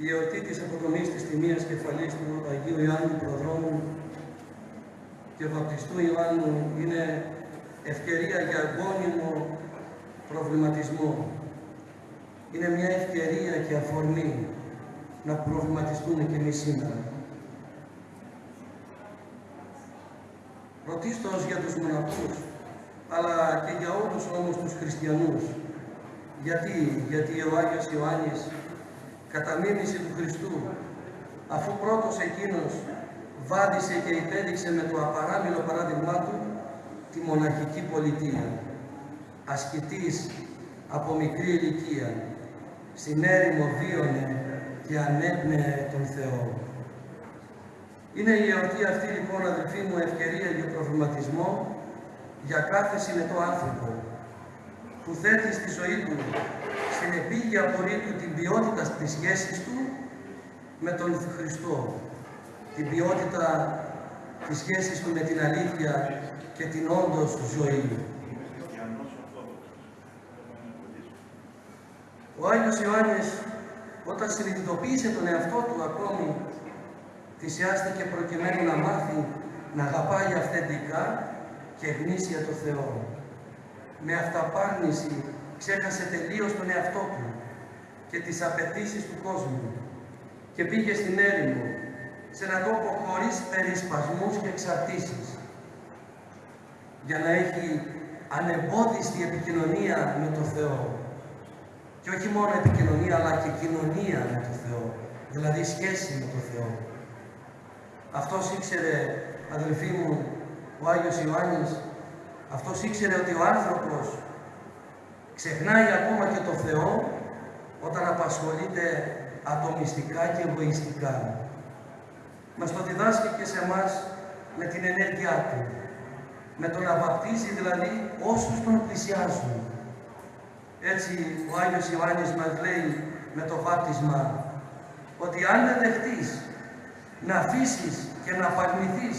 Η εορτή της αποκομής της τιμίας κεφαλής του Αγίου Ιωάννου Προδρόμου και βαπτιστού Ιωάννου είναι ευκαιρία για γόνιμο προβληματισμό. Είναι μια ευκαιρία και αφορμή να προβληματιστούμε και εμείς σήμερα. Πρωτίστως για τους μοναχούς, αλλά και για όλους όμως τους χριστιανούς. Γιατί, γιατί ο Άγιος Ιωάννης κατά μίμηση του Χριστού, αφού πρώτος εκείνος βάδισε και υπέδειξε με το απαράμιλο παράδειγμά του τη μοναχική πολιτεία, ασκητής από μικρή ηλικία, στην έρημο βίωνε και ανέπνεε τον Θεό. Είναι η εορτή αυτή λοιπόν αδελφοί μου ευκαιρία για προβληματισμό για κάθε συνετό άνθρωπο που θέτει στη ζωή του στην επίγεια πορεία του την ποιότητα της σχέσης του με τον Χριστό, την ποιότητα της σχέσης του με την αλήθεια και την όντως ζωή. Ο Άγιος Ιωάννης όταν συνειδητοποίησε τον εαυτό του ακόμη θυσιάστηκε προκειμένου να μάθει να αγαπάει αυθεντικά και γνήσια το Θεό. Με αυταπάρνηση ξέχασε τελείως τον εαυτό του και τις απαιτήσεις του κόσμου και πήγε στην έρημο, σε έναν τόπο χωρίς περισπασμούς και εξαρτήσεις, για να έχει ανεμπόδιστη επικοινωνία με το Θεό. Και όχι μόνο επικοινωνία, αλλά και κοινωνία με το Θεό, δηλαδή σχέση με το Θεό. Αυτός ήξερε, αδελφοί μου, ο Άγιος Ιωάννης, αυτός ήξερε ότι ο άνθρωπος ξεχνάει ακόμα και το Θεό όταν απασχολείται ατομιστικά και εγωιστικά. Μας το διδάσκει και σε εμάς με την ενέργειά Του. Με το να βαπτίζει δηλαδή όσους τον πλησιάζουν. Έτσι ο Άγιος Ιωάννης μας λέει με το βάπτισμα ότι αν δεν δεχτείς να αφήσεις και να απαρνηθείς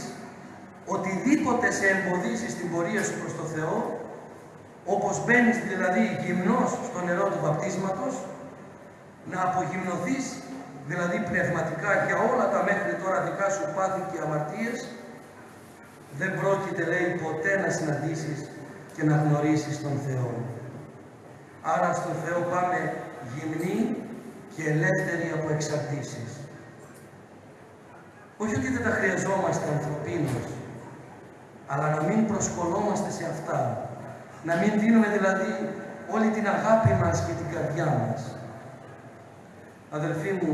οτιδήποτε σε εμποδίζει στην πορεία σου προς το Θεό, όπως μπαίνεις δηλαδή γυμνός στο νερό του βαπτίσματος, να απογυμνοθείς δηλαδή πνευματικά για όλα τα μέχρι τώρα δικά σου πάθη και αμαρτίες, δεν πρόκειται λέει ποτέ να συναντήσεις και να γνωρίσεις τον Θεό. Άρα στον Θεό πάμε γυμνοί και ελεύθεροι από εξαρτήσεις. Όχι ότι δεν τα χρειαζόμαστε ανθρωπίνως, αλλά να μην προσκολόμαστε σε αυτά. Να μην δίνουμε δηλαδή όλη την αγάπη μας και την καρδιά μας. Αδελφοί μου,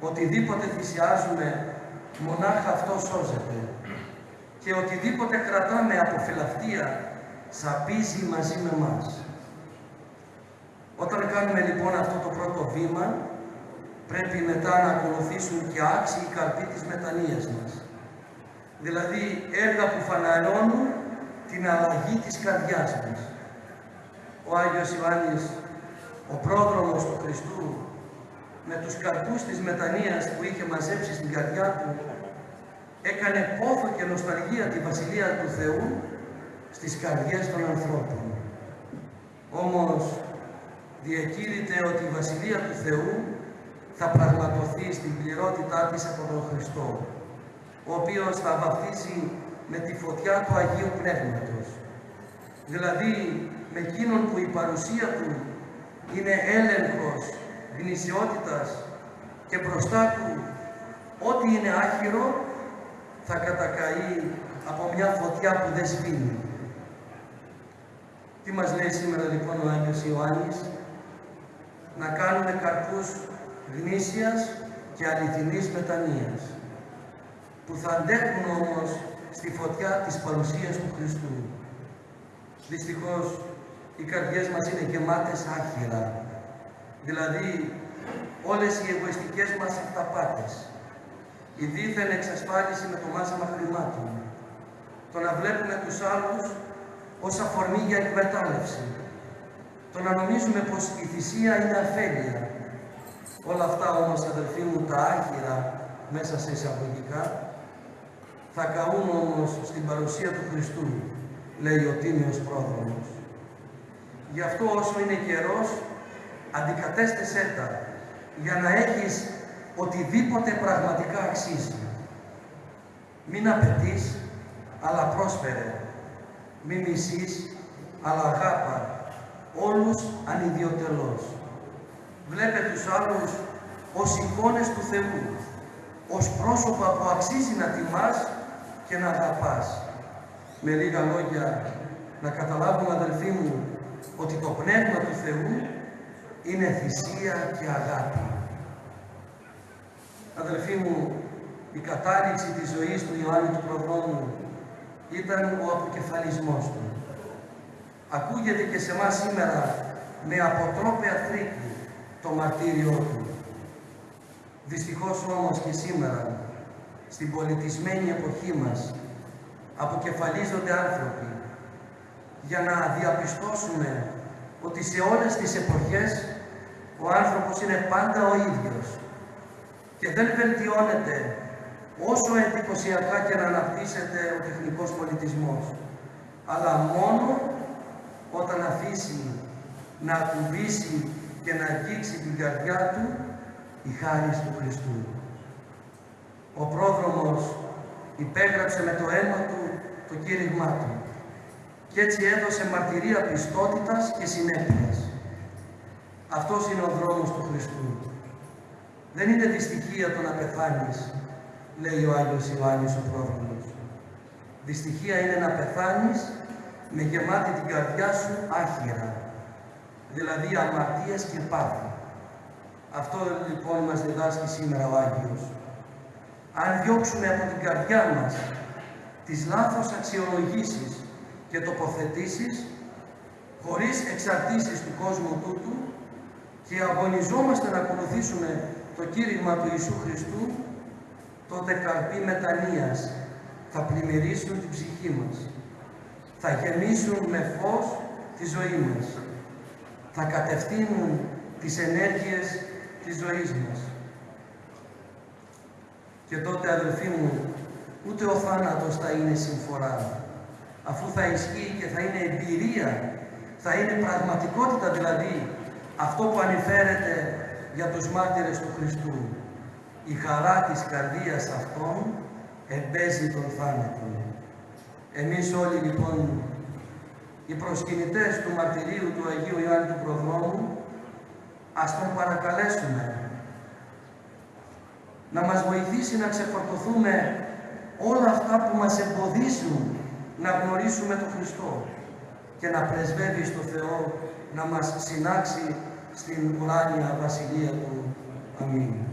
οτιδήποτε θυσιάζουμε, μονάχα αυτό σώζεται. Και οτιδήποτε κρατάμε από φιλαυτία, σαπίζει μαζί με μας. Όταν κάνουμε λοιπόν αυτό το πρώτο βήμα, πρέπει μετά να ακολουθήσουν και άξιοι καρποί της μετανοίας μας. Δηλαδή έργα που φαναρώνουν την αλλαγή της καρδιάς μας. Ο Άγιος Ιωάννης, ο πρόδρομος του Χριστού, με τους καρπούς της μετανοίας που είχε μαζέψει στην καρδιά του, έκανε πόθο και νοσταλγία τη Βασιλεία του Θεού στις καρδιές των ανθρώπων. Όμως διακήρυτε ότι η Βασιλεία του Θεού θα πραγματοθεί στην πληρότητά της από τον Χριστό, ο οποίος θα βαφτίσει με τη φωτιά του Αγίου Πνεύματος. Δηλαδή, με εκείνον που η παρουσία του είναι έλεγχος γνησιότητας και μπροστά του ό,τι είναι άχυρο θα κατακαεί από μια φωτιά που δεν σβήνει. Τι μας λέει σήμερα λοιπόν ο Άγιος Ιωάννης, να κάνουμε καρπούς γνήσιας και αληθινής μετανοίας, που θα αντέχουν όμως στη φωτιά της παρουσίας του Χριστού. Δυστυχώς, οι καρδιές μας είναι γεμάτες άχυρα, δηλαδή όλες οι εγωιστικές μας αυταπάτες, η δίθεν εξασφάλιση με το μάζεμα χρημάτων, το να βλέπουμε τους άλλους ως αφορμή για εκμετάλλευση, το να νομίζουμε πως η θυσία είναι αφέλεια. Όλα αυτά όμως αδελφοί μου τα άχυρα μέσα σε εισαγωγικά θα καούν όμως στην παρουσία του Χριστού, λέει ο Τίμιος Πρόδρομος. Γι' αυτό όσο είναι καιρός, αντικατέστησέ τα για να έχεις οτιδήποτε πραγματικά αξίζει. Μην απαιτείς, αλλά πρόσφερε. Μην μισείς, αλλά αγάπα. Όλους ανιδιοτελώς. Βλέπε τους άλλους ως εικόνες του Θεού, ως πρόσωπα που αξίζει να τιμάς και να αγαπάς. Με λίγα λόγια, να καταλάβουν αδελφοί μου ότι το Πνεύμα του Θεού είναι θυσία και αγάπη. Αδελφοί μου, η κατάληξη της ζωής του Ιωάννη του Προδρόμου ήταν ο αποκεφαλισμός του. Ακούγεται και σε μας σήμερα με αποτρόπαια θρήκη το μαρτύριό του. Δυστυχώς όμως και σήμερα, στην πολιτισμένη εποχή μας, αποκεφαλίζονται άνθρωποι για να διαπιστώσουμε ότι σε όλες τις εποχές ο άνθρωπος είναι πάντα ο ίδιος και δεν βελτιώνεται όσο εντυπωσιακά και να αναπτύσσεται ο τεχνικός πολιτισμός, αλλά μόνο όταν αφήσει να ακουμπήσει και να αγγίξει την καρδιά του η χάρη του Χριστού. Ο πρόδρομος υπέγραψε με το αίμα του το κήρυγμά του και έτσι έδωσε μαρτυρία πιστότητας και συνέπειας. Αυτός είναι ο δρόμος του Χριστού. Δεν είναι δυστυχία το να πεθάνεις, λέει ο Άγιος Ιωάννης ο πρόδρομος. Δυστυχία είναι να πεθάνεις με γεμάτη την καρδιά σου άχυρα, δηλαδή αμαρτίας και πάθη. Αυτό λοιπόν μας διδάσκει σήμερα ο Άγιος. Αν διώξουμε από την καρδιά μας τις λάθος αξιολογήσεις και τοποθετήσεις, χωρίς εξαρτήσεις του κόσμου τούτου και αγωνιζόμαστε να ακολουθήσουμε το κήρυγμα του Ιησού Χριστού, τότε καρποί μετανοίας θα πλημμυρίσουν την ψυχή μας. Θα γεμίσουν με φως τη ζωή μας. Θα κατευθύνουν τις ενέργειες της ζωής μας. Και τότε αδελφοί μου, ούτε ο θάνατος θα είναι συμφορά, αφού θα ισχύει και θα είναι εμπειρία, θα είναι πραγματικότητα δηλαδή αυτό που ανηφέρεται για τους μάρτυρες του Χριστού. Η χαρά της καρδίας αυτών εμπέζει τον θάνατο. Εμείς όλοι λοιπόν οι προσκυνητές του μαρτυρίου του Αγίου Ιωάννη του Προδρόμου ας τον παρακαλέσουμε να μας βοηθήσει να ξεφορτωθούμε όλα αυτά που μας εμποδίζουν να γνωρίσουμε τον Χριστό και να πρεσβεύει στο Θεό να μας συνάξει στην ουράνια Βασιλεία Του. Αμήν.